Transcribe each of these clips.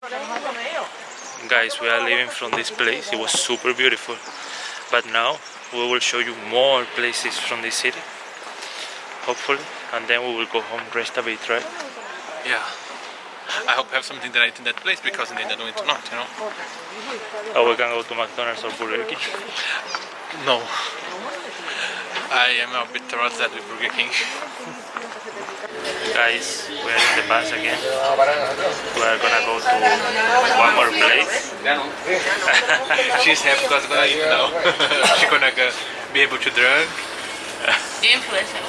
Guys, we are leaving from this place. It was super beautiful. But now we will show you more places from this city. Hopefully. And then we will go home, rest a bit, right? Yeah. I hope I have something that I eat in that place because in the end I'm doing tonight, you know? Or we can go to McDonald's or Burger King. No. I am a bit towards that with Burger King. Guys, we are in the bus again. We are gonna go to one more place. She's happy because gonna eat now. She's gonna go, be able to drink. Influencer.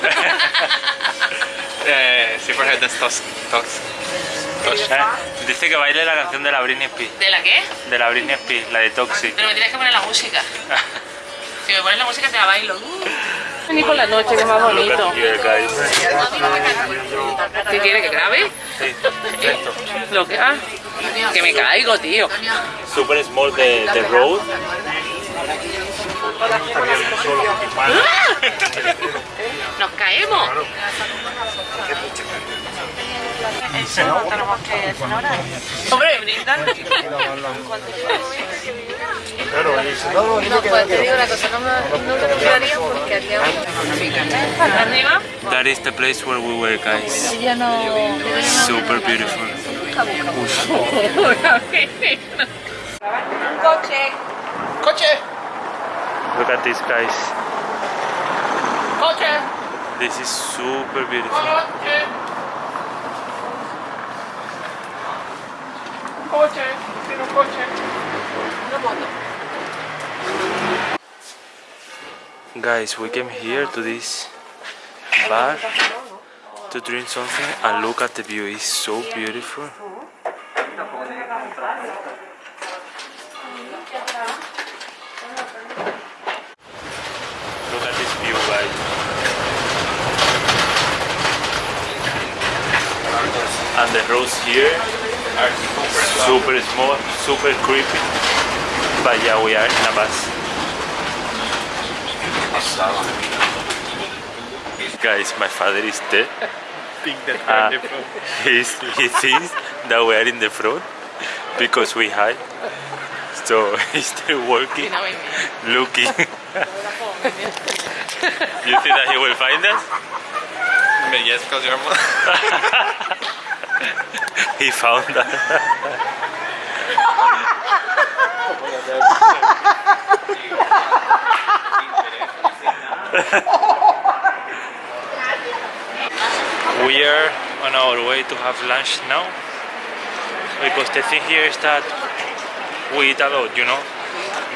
Eh, see for her dance toss. toss. Eh, Dice que baile la canción de la Britney Spears. ¿De la qué? De la Britney Spears, la de Toxic. Pero me tienes que poner la música. Si me pones la música te la bailo. Ni por la noche, que más Look bonito. ¿Qué quiere que grabe? Sí, esto. Lo que ah, que me caigo, tío. Super small the, the road. Nos caemos. Hombre, brindan. No, pues te digo una cosa, no, me, no lo compraría porque haría Arriba. That is the place where we were, guys. Super beautiful. Coche. Coche! Look at this, guys. Coche. This is super beautiful. Coche. Tiene un coche. Una moto. Guys, we came here to this bar to drink something and look at the view. It's so beautiful. Look at this view, guys. And the roads here are super small, super creepy. But yeah, we are in a bus. Guys, my father is dead. Think that uh, we're in the front. He's, he thinks that we are in the front because we hide. So he's still working, looking. you think that he will find us? But yes, because you're more. He found us. We are on our way to have lunch now because the thing here is that we eat a lot, you know,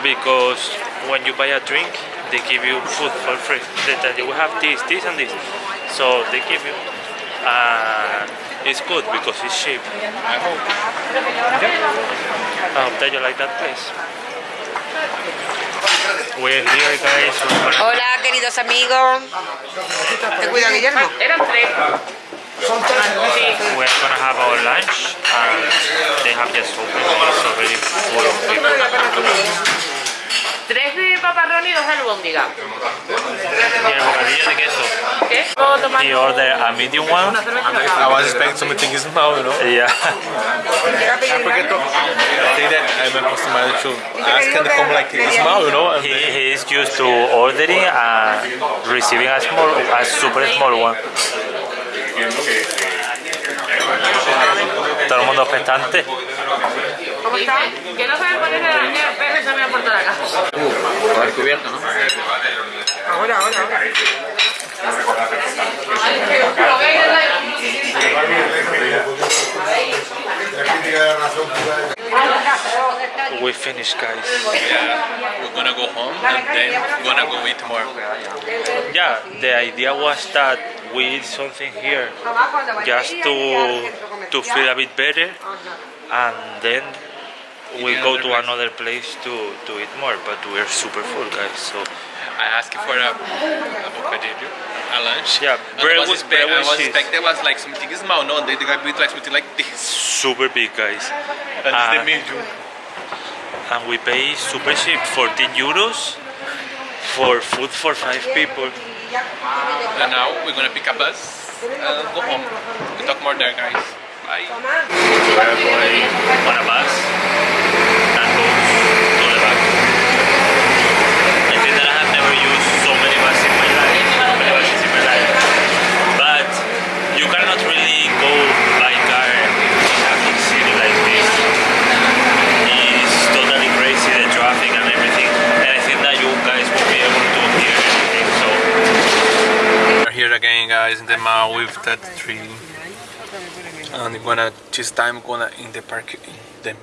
because when you buy a drink, they give you food for free. They tell you we have this, this, and this, so they give you. Uh, it's good because it's cheap. I hope. I hope that you like that place. We're here, guys. Hola, queridos amigos. Te cuida, Guillermo. Eran tres. We're gonna have our lunch and they have just opened and it's already full of people. Tres de paparrón y dos de albóndiga. Y el bocadillo de queso. ¿Qué? ¿Puedo tomar He ordered a medium one. I was expecting something small, you know? Yeah. Porque to, I think that I'm accustomed to ask and come like small, you know? And He, he is used to ordering and receiving a small, a super small one. Todo el mundo expectante. ¿Cómo está? Que no sabe ponerse la niña el perro y se me ha toda la casa. Por cubierto, ¿no? Ahora, ahora, ahora. We finished, guys. We're gonna go home and then we're gonna go eat more. Yeah, the idea was that we eat something here just to to feel a bit better, uh-huh. and then we go to another place to to eat more. But we're super full, guys. So I asked you for a, a bocadillo, a lunch. Yeah, And bread I was, with- expect, I was cheese. expecting was like something small, no? They, they got me like something like this. super big, guys. And it's the medium. and we pay super cheap 14 euros for food for five people And now we're gonna pick a bus and go home. We talk more there, guys. Bye. Bye. We are going on a bus that goes to the back. I think that I have never used so many buses in my life, so many buses in my life. But you cannot really go by car in a big city like this. It's totally crazy the traffic and everything, and I think that you guys will be able to hear everything. So We're here again guys in the mall with that tree. Gonna this time gonna in the park in the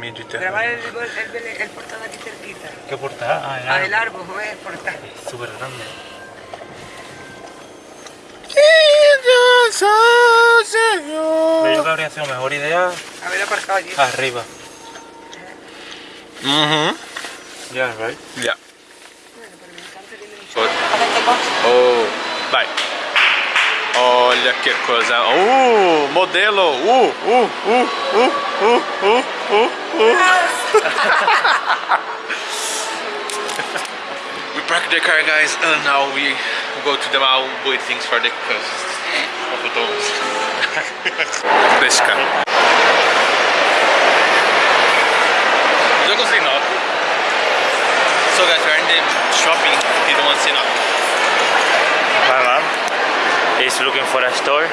Mediterranean. Grabar el, el, el, el portal aquí cerquita. ¿Qué portada? Ah, el árbol, es el portal. súper grande. Yo creo que habría sido mejor idea Haber aparcado allí. arriba. Mm-hmm. Yeah, right? Yeah. Oh, vai. Olha que coisa. Uh, modelo. Uh, uh, uh, uh, uh, uh, uh, uh. we park the car, guys, and now we go to the mall buy things for the cost of the dogs. Pesca. Jogo sem nota. So guys, we're in the shopping. You don't want to see nothing. Is looking for a store,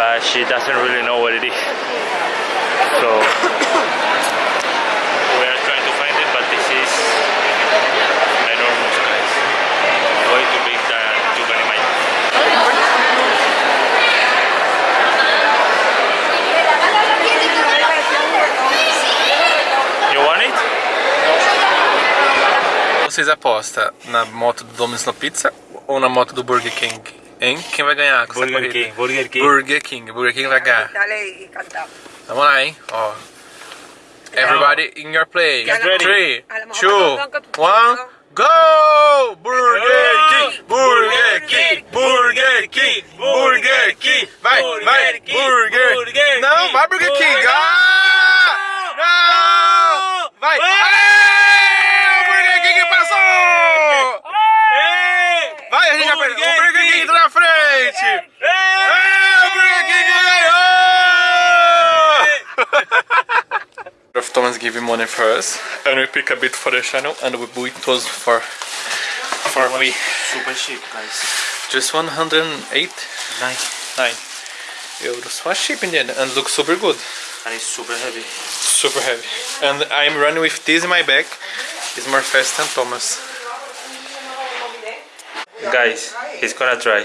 but she doesn't really know what it is. So we are trying to find it, but this is enormous, guys. Way too big than you can imagine. You want it? Vocês apostam na moto do Domino's Pizza ou na moto do Burger King? Hein? Quem vai ganhar com essa Burger corrida? King, Burger King. Burger King. Burger King vai ganhar. Vamos lá, hein? Ó. Everybody in your place. Get ready. Three, A lo mejor two, no toca tu one, turno. go! Burger King! Burger Of Thomas give him money for us, and we pick a bit for the channel, and we buy those for for me. Super cheap, guys. Just 108 Nice. nine euros. Was cheap in the end, and looks super good, And it's super heavy. super heavy. And I'm running with this in my bag. It's more fast than Thomas. Guys, he's gonna try.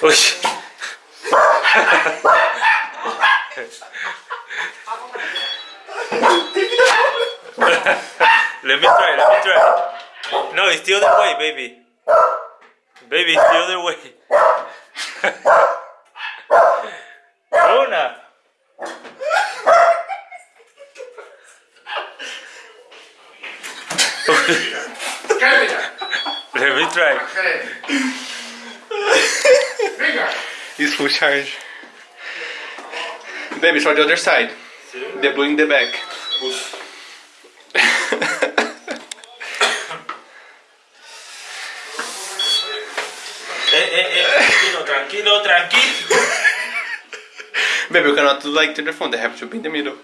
Uy. let me try, let me try. No, it's the other way, baby. Baby, it's the other way. Una. Let me try. It's full charge. Baby, for the other side. The blue in the back. Eh, eh, eh, tranquilo, tranquilo, tranquilo. Baby, you cannot do like to the front. They have to be in the middle.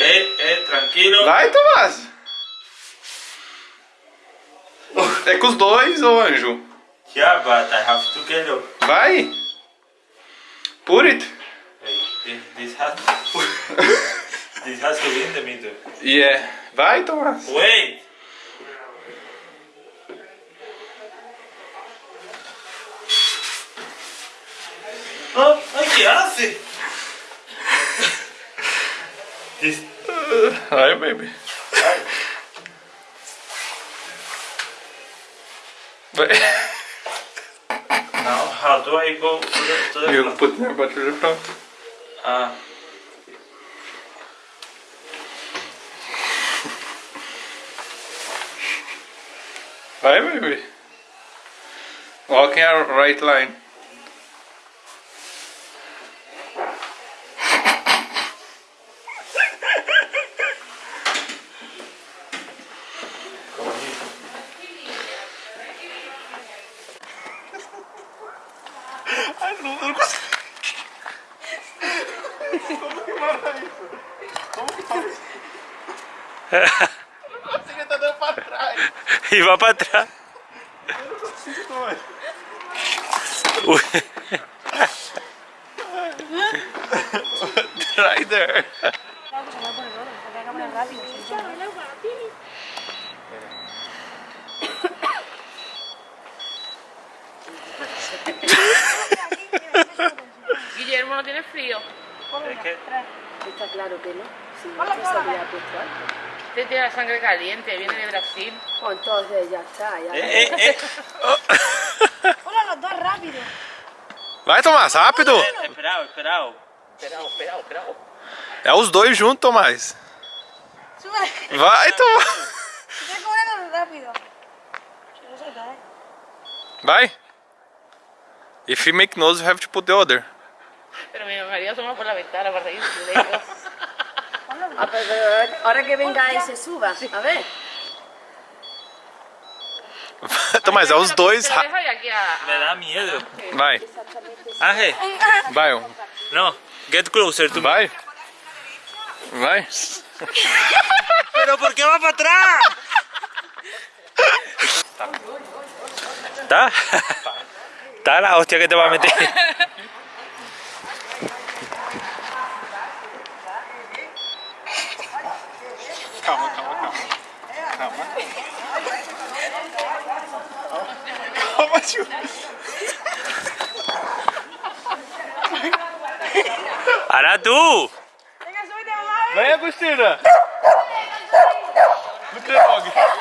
Eh, eh, tranquilo. Vai, Tomás! É com os dois, ô anjo. Yeah, but I have to get up. Vai! Put it! Hey, this, this has this has to be in the middle. Yeah. Vai, Tomás! Wait. Oh, ay, ¿qué hace? This, Vai, baby. Vai. how do I go to the, to the You front? put your butt to the front. Ah. Vai, baby. Walk in a right line. Y va para atrás. Uy. Right there. Guillermo no tiene frío. Está claro que no. Sí, no se había puesto algo. Usted tiene la sangre caliente, viene de Brasil. Pues entonces ya está. Ya Eh, eh. Hola, los dos rápido. Vai, Tomás, rápido. Esperado, esperado. Esperado, esperado, esperado. É os dois juntos, Tomás. Sube. Vai, Tomás. Estoy corriendo rápido. Vai. If you make nose, you have to put the other. Pero mi marido asoma por la ventana para reírse de ellos. Ah, ahora que venga y se suba, a ver. Tomás, é os dois. Me dá miedo. Vai. Vai. Não. Get closer to Vai. Me. Vai. Pero por que vai pra trás? Tá. Tá? a hostia que te vai meter. Calma, calma, calma. Calma. Calma, tio. Aradu! Vem, Agostina! Muito bom.